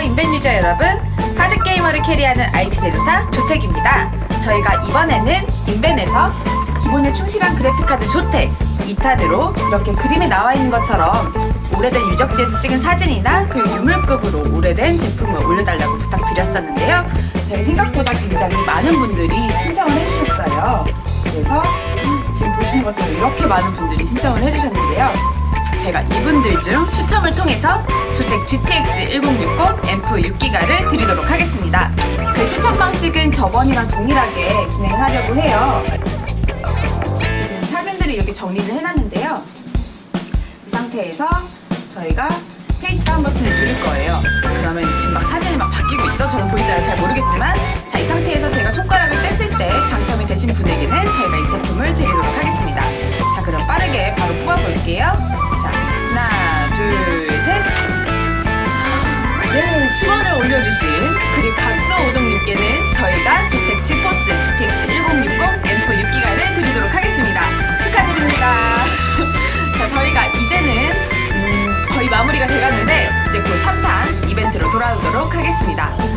인벤 user 여러분 hard gamer를 carry하는 IT 제조사 조택입니다. 저희가 이번에는 인벤에서 기본에 충실한 그래픽카드 조택 2타드로 이렇게 그림에 나와 있는 것처럼 오래된 유적지에서 찍은 사진이나 그 유물급으로 오래된 제품을 올려달라고 부탁드렸었는데요. 저희 생각보다 굉장히 많은 분들이 신청을 해주셨어요. 그래서 지금 보시는 것처럼 이렇게 많은 분들이 신청을 해주셨는데요 제가 이분들 중 추첨을 통해서 조택 GTX 1060 AMP 6기가를 드리도록 하겠습니다. 그 추첨 방식은 저번이랑 동일하게 진행을 하려고 해요. 지금 사진들을 이렇게 정리를 해놨는데요. 이 상태에서 저희가 page down 버튼을 누를 거예요. 그러면 지금 막 사진이 막 바뀌고 있죠? 저는 보이지 않아서 잘 모르겠지만 자, 이 상태에서 제가 손가락을 뗐을 때 당첨이 되신 분에게는 저희가 이 제품을 드리도록 하겠습니다. 자, 그럼 네, 10원을 올려주신 그리고 가스 오동님께는 저희가 조택 지 포스 GTX 1060 앰프 6기가를 드리도록 하겠습니다. 축하드립니다. 자, 저희가 이제는 음, 거의 마무리가 돼가는데 이제 곧 3탄 이벤트로 돌아오도록 하겠습니다.